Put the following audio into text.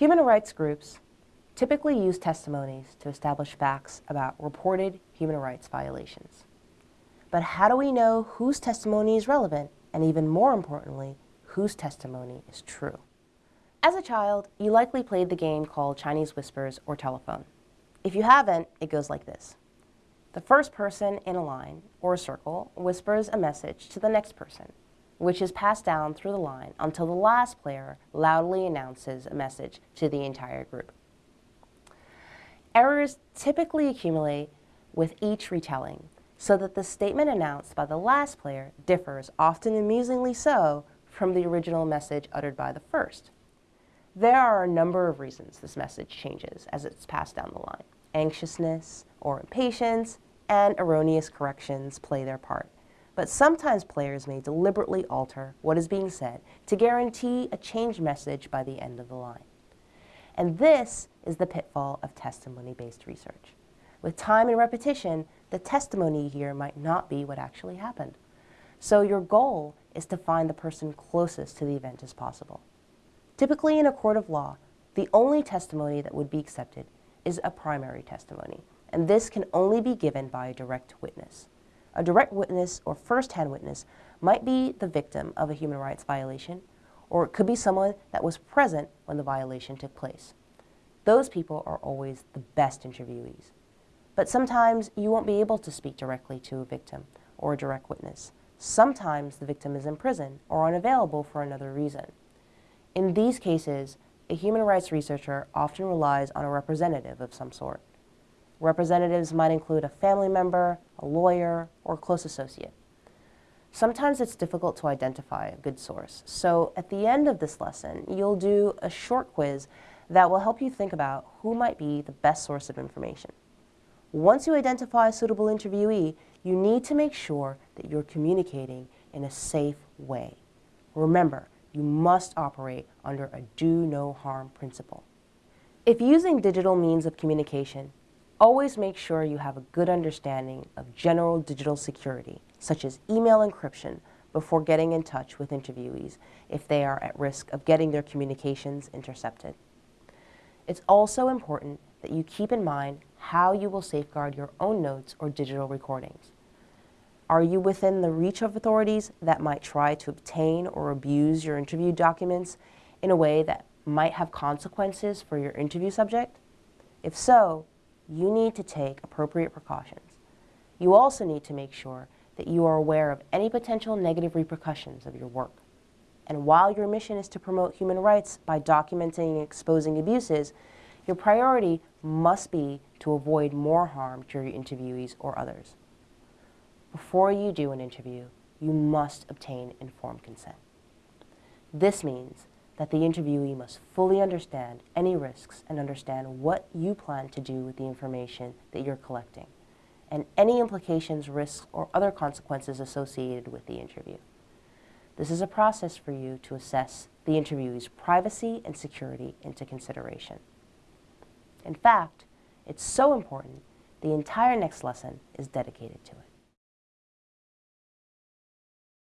Human rights groups typically use testimonies to establish facts about reported human rights violations. But how do we know whose testimony is relevant, and even more importantly, whose testimony is true? As a child, you likely played the game called Chinese Whispers or Telephone. If you haven't, it goes like this. The first person in a line or a circle whispers a message to the next person, which is passed down through the line until the last player loudly announces a message to the entire group. Errors typically accumulate with each retelling, so that the statement announced by the last player differs, often amusingly so, from the original message uttered by the first. There are a number of reasons this message changes as it's passed down the line. Anxiousness or impatience and erroneous corrections play their part. But sometimes players may deliberately alter what is being said to guarantee a changed message by the end of the line. And this is the pitfall of testimony-based research. With time and repetition, the testimony here might not be what actually happened. So your goal is to find the person closest to the event as possible. Typically in a court of law, the only testimony that would be accepted is a primary testimony, and this can only be given by a direct witness. A direct witness or first-hand witness might be the victim of a human rights violation, or it could be someone that was present when the violation took place. Those people are always the best interviewees. But sometimes you won't be able to speak directly to a victim or a direct witness. Sometimes the victim is in prison or unavailable for another reason. In these cases, a human rights researcher often relies on a representative of some sort. Representatives might include a family member, a lawyer, or a close associate. Sometimes it's difficult to identify a good source, so at the end of this lesson, you'll do a short quiz that will help you think about who might be the best source of information. Once you identify a suitable interviewee, you need to make sure that you're communicating in a safe way. Remember, you must operate under a do no harm principle. If using digital means of communication, always make sure you have a good understanding of general digital security, such as email encryption, before getting in touch with interviewees if they are at risk of getting their communications intercepted. It's also important that you keep in mind how you will safeguard your own notes or digital recordings. Are you within the reach of authorities that might try to obtain or abuse your interview documents in a way that might have consequences for your interview subject? If so, you need to take appropriate precautions. You also need to make sure that you are aware of any potential negative repercussions of your work. And while your mission is to promote human rights by documenting and exposing abuses, your priority must be to avoid more harm to your interviewees or others. Before you do an interview, you must obtain informed consent. This means that the interviewee must fully understand any risks and understand what you plan to do with the information that you're collecting and any implications, risks, or other consequences associated with the interview. This is a process for you to assess the interviewee's privacy and security into consideration. In fact, it's so important, the entire next lesson is dedicated to it.